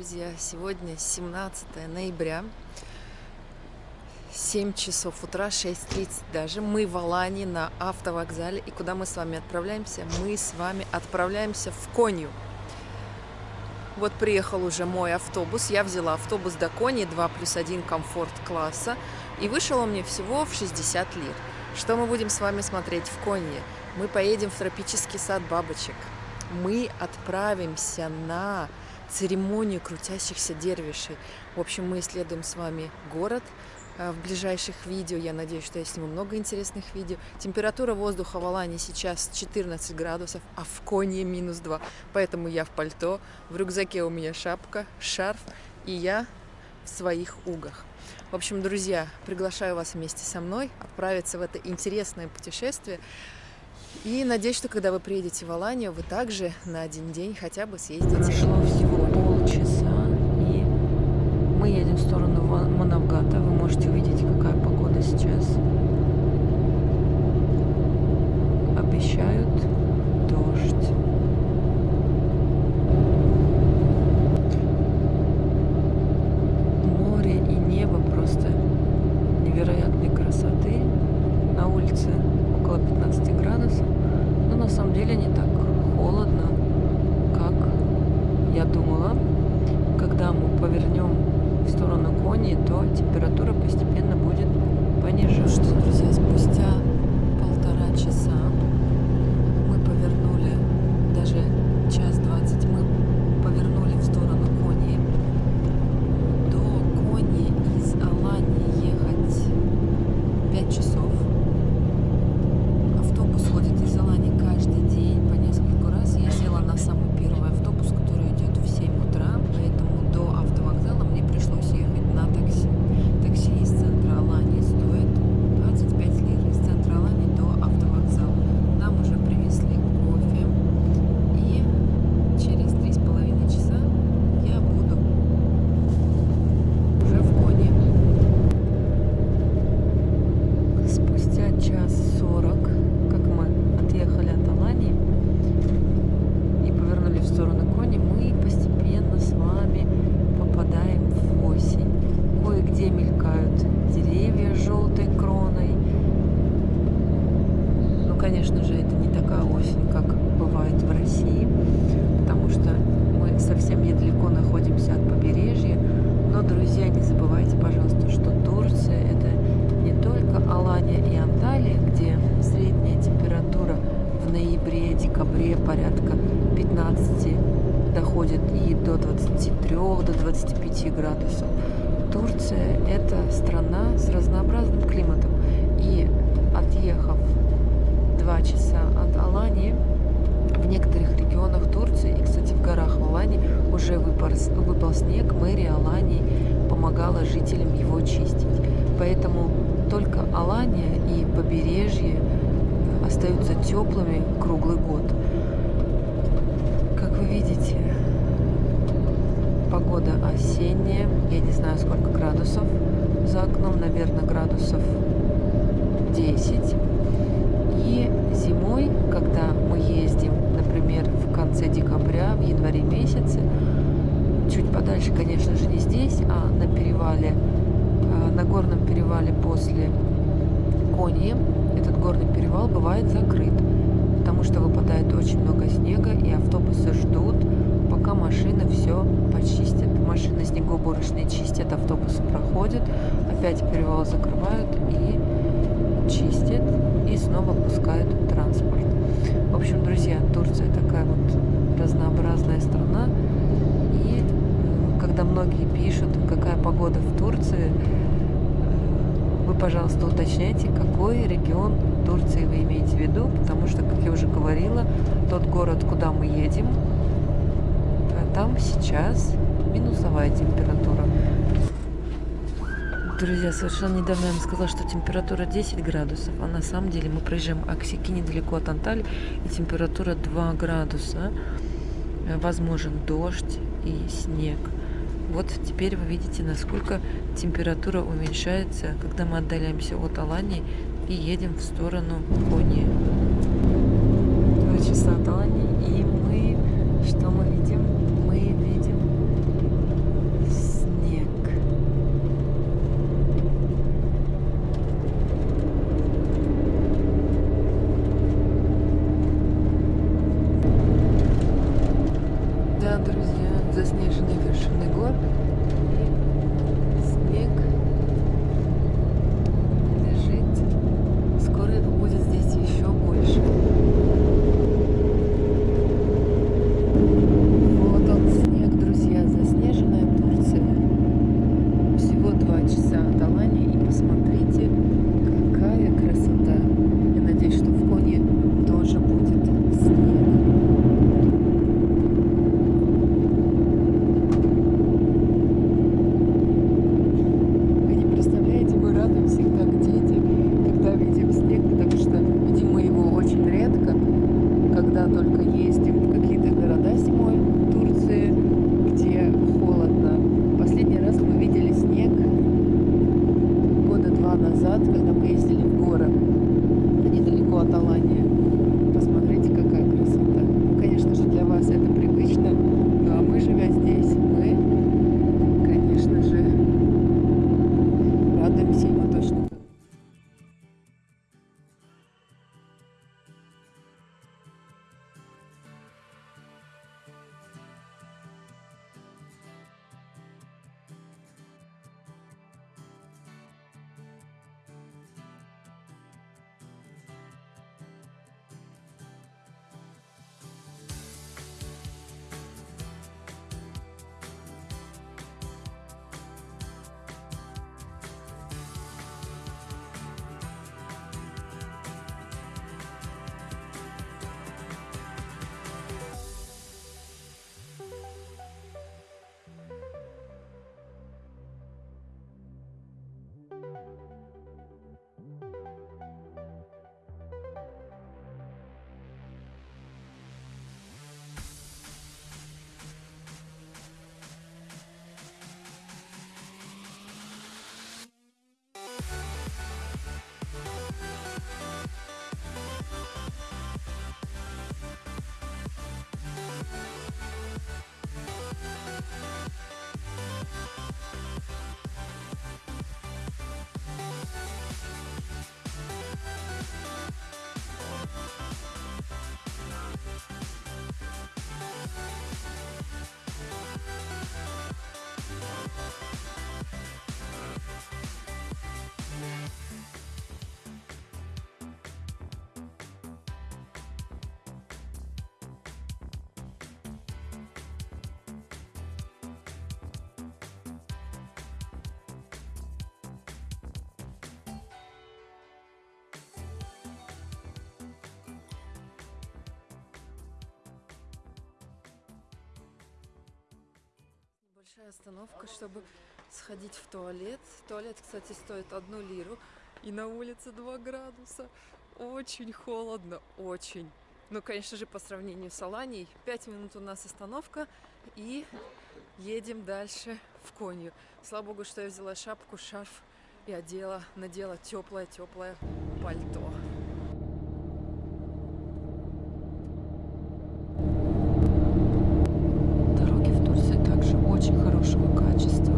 друзья! Сегодня 17 ноября, 7 часов утра, 6.30 даже. Мы в Алании на автовокзале. И куда мы с вами отправляемся? Мы с вами отправляемся в Конью. Вот приехал уже мой автобус. Я взяла автобус до Кони 2 плюс 1 комфорт класса. И вышел он мне всего в 60 лир. Что мы будем с вами смотреть в Конье? Мы поедем в тропический сад бабочек. Мы отправимся на церемонию крутящихся дервишей. В общем, мы исследуем с вами город э, в ближайших видео. Я надеюсь, что я сниму много интересных видео. Температура воздуха в Алане сейчас 14 градусов, а в Конье минус 2. Поэтому я в пальто, в рюкзаке у меня шапка, шарф, и я в своих угах. В общем, друзья, приглашаю вас вместе со мной отправиться в это интересное путешествие. И надеюсь, что когда вы приедете в Аланию, вы также на один день хотя бы съездите. Всего полчаса, и мы едем в сторону Манавгата. Вы можете увидеть, какая погода сейчас. Обещают дождь. Море и небо просто невероятной красоты. На улице около 15 градусов. Но на самом деле не так холодно, как я думала. Когда мы повернем в сторону Кони, то температура постепенно будет понижаться. Ну что, друзья, спустя полтора часа мы повернули, даже час двадцать, мы повернули в сторону Кони. До Кони из Алании ехать пять часов. Автобус ходит из Алании каждый день по несколько раз. Я села на самый первый автобус, который идет в 7 утра, поэтому до автовокзала мне пришлось ехать на такси. Такси из центра Алании стоит 25 лир. Из центра Алании до автовокзала. Нам уже привезли кофе. И через три с половиной часа я буду уже в Коне. Спустя час сорок, как мы отъехали от Алании и повернули в сторону Кони, мы постепенно с вами попадаем в осень. Кое-где мелькают деревья с желтой кроной. Ну, конечно же, это не такая осень, как бывает в России, потому что мы совсем недалеко находимся от побережья. Но, друзья, не забывайте, пожалуйста, что Турция – это не только Алания и Анталия, где средняя температура в ноябре-декабре порядка 15 доходит и до 23, до 25 градусов. Турция – это страна с разнообразным климатом. И отъехав 2 часа от Алании, в некоторых регионах Турции, и, кстати, в горах в Алании уже выпал, выпал снег, мэрия Алании помогала жителям его чистить. Поэтому только Алания и побережье остаются теплыми круглый год. Как вы видите, погода осенняя. Я не знаю, сколько градусов за окном. Наверное, градусов 10. И зимой, когда мы ездим, например, в конце декабря, в январе месяце, чуть подальше, конечно же, не здесь, а на перевале, э, на горном перевале после Коньи, этот горный перевал бывает закрыт, потому что выпадает очень много снега, и автобусы ждут, пока машины все почистят. Машины снегоуборочные чистят, автобусы проходят, опять перевал закрывают и чистят, и снова пускают транспорт. В общем, друзья, Турция такая вот разнообразная страна, и когда многие пишут, какая погода в Турции, пожалуйста, уточняйте, какой регион Турции вы имеете в виду, потому что, как я уже говорила, тот город, куда мы едем, там сейчас минусовая температура. Друзья, совершенно недавно я вам сказала, что температура 10 градусов, а на самом деле мы проезжаем Аксики недалеко от Анталии, и температура 2 градуса. Возможен дождь и снег. Вот теперь вы видите, насколько температура уменьшается, когда мы отдаляемся от Алании и едем в сторону Кони. Большая остановка, чтобы сходить в туалет. Туалет, кстати, стоит одну лиру. И на улице 2 градуса. Очень холодно, очень. Ну, конечно же, по сравнению с Аланией. 5 минут у нас остановка. И едем дальше в Конью. Слава богу, что я взяла шапку, шарф и одела, надела теплое-теплое пальто. Дороги в Турции также очень хорошего качества.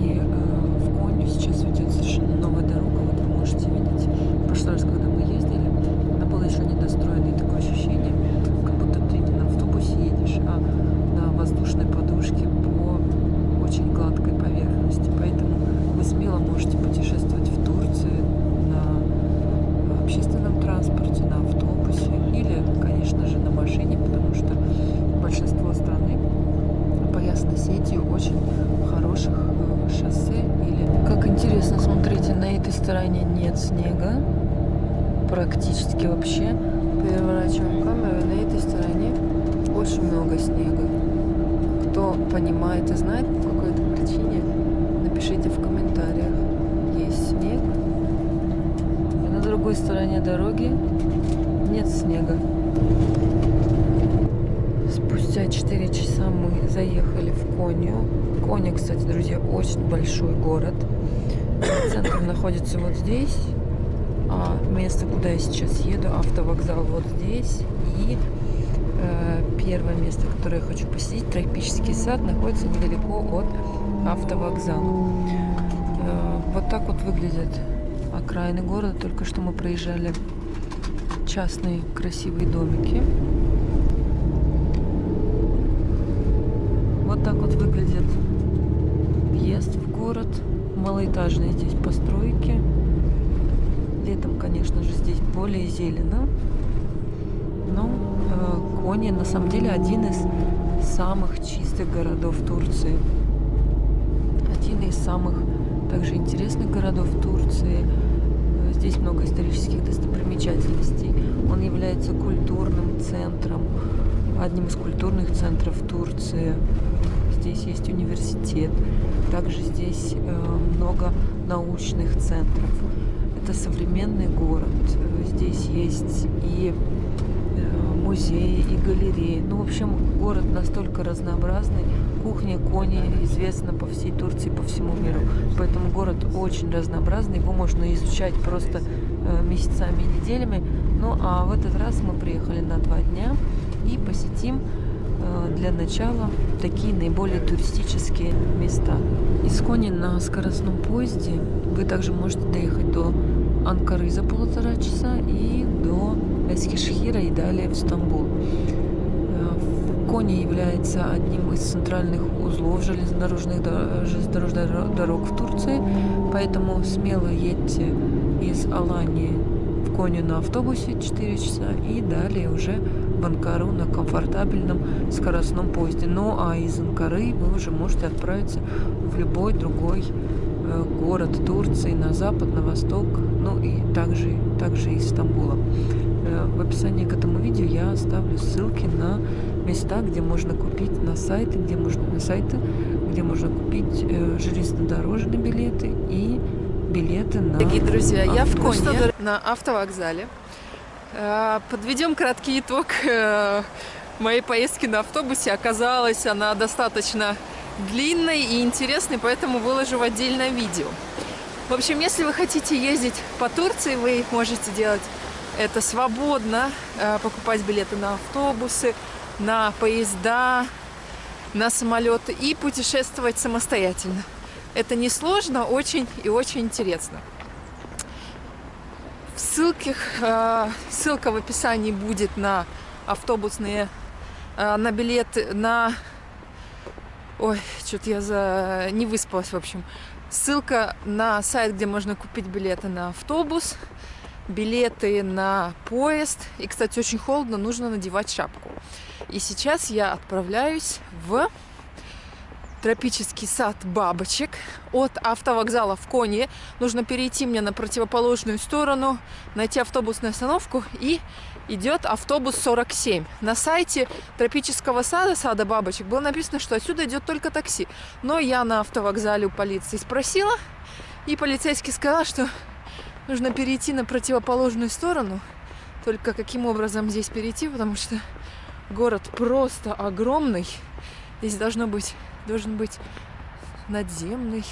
И э, в Конью сейчас идет совершенно новая дорога. Вот вы можете видеть. В прошлый раз, когда мы ездили, она была еще недостроена. И такое ощущение, как будто ты не на автобусе едешь, а на воздушной подушке по очень гладкой поверхности. Поэтому вы смело можете путешествовать в Турции на общественном транспорте, на автобусе или, конечно же, на машине, потому что большинство страны поясано сетью очень хороших э, шоссе или... Как интересно, смотрите, на этой стороне нет снега, практически вообще. Переворачиваем камеру, на этой стороне очень много снега. Кто понимает и знает по какой-то причине, напишите в комментариях. Есть снег. И на другой стороне дороги нет снега. Спустя 4 часа мы заехали в Конью. Коня, кстати, друзья, очень большой город. Центр находится вот здесь. А место, куда я сейчас еду, автовокзал вот здесь. И первое место, которое я хочу посетить, тропический сад, находится недалеко от автовокзала. Э, вот так вот выглядят окраины города. Только что мы проезжали частные красивые домики. Вот так вот выглядит въезд в город. Малоэтажные здесь постройки. Летом, конечно же, здесь более зелено. Но э, Кони на самом деле один из самых чистых городов Турции. Один из самых также интересных городов Турции. Э, Здесь много исторических достопримечательностей. Он является культурным центром, одним из культурных центров Турции. Здесь есть университет. Также здесь э, много научных центров. Это современный город. Здесь есть и музеи, и галереи. Ну, в общем, город настолько разнообразный. Кухня кони известна по всей Турции, по всему миру. Поэтому город очень разнообразный. Его можно изучать просто э, месяцами и неделями. Ну, а в этот раз мы приехали на два дня и посетим э, для начала такие наиболее туристические места. Из Кони на скоростном поезде вы также можете доехать до Анкары за полтора часа и до Эскишхира и далее в Стамбул. Э, Кони является одним из центральных узлов железнодорожных, железнодорожных дорог в Турции, поэтому смело едьте из Алании в Коню на автобусе 4 часа и далее уже в Анкару на комфортабельном скоростном поезде. Ну а из Анкары вы уже можете отправиться в любой другой э, город Турции на запад, на восток, ну и также, также из Стамбула. Э, в описании к этому видео я оставлю ссылки на места, где можно купить на сайты, где можно на сайты, где можно купить э, железнодорожные билеты и билеты на Дорогие друзья, я в. Коне на автовокзале. Э, Подведем краткий итог э, моей поездки на автобусе. Оказалась она достаточно длинной и интересной, поэтому выложу в отдельное видео. В общем, если вы хотите ездить по Турции, вы можете делать это свободно, э, покупать билеты на автобусы, на поезда, на самолеты и путешествовать самостоятельно. Это несложно, очень и очень интересно. В ссылках, э, ссылка в описании будет на автобусные, э, на билеты, на... Ой, что-то я за... не выспалась, в общем. Ссылка на сайт, где можно купить билеты на автобус, билеты на поезд. И, кстати, очень холодно, нужно надевать шапку. И сейчас я отправляюсь в тропический сад бабочек от автовокзала в Коне. Нужно перейти мне на противоположную сторону, найти автобусную остановку и идет автобус 47. На сайте тропического сада, сада бабочек, было написано, что отсюда идет только такси. Но я на автовокзале у полиции спросила, и полицейский сказал, что нужно перейти на противоположную сторону. Только каким образом здесь перейти, потому что город просто огромный. Здесь должно быть, должен быть надземный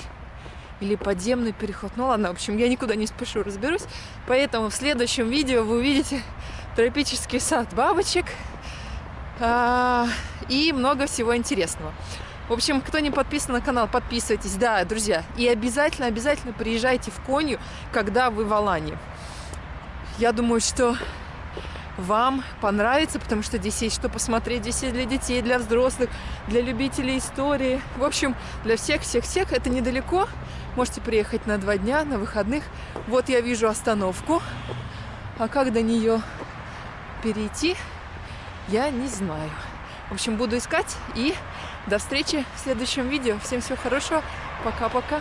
или подземный переход. Ну ладно, в общем, я никуда не спешу, разберусь. Поэтому в следующем видео вы увидите тропический сад бабочек а, и много всего интересного. В общем, кто не подписан на канал, подписывайтесь. Да, друзья, и обязательно, обязательно приезжайте в Конью, когда вы в Алании. Я думаю, что вам понравится, потому что здесь есть что посмотреть. Здесь есть для детей, для взрослых, для любителей истории. В общем, для всех-всех-всех. Это недалеко. Можете приехать на два дня, на выходных. Вот я вижу остановку. А как до нее перейти, я не знаю. В общем, буду искать. И до встречи в следующем видео. Всем всего хорошего. Пока-пока.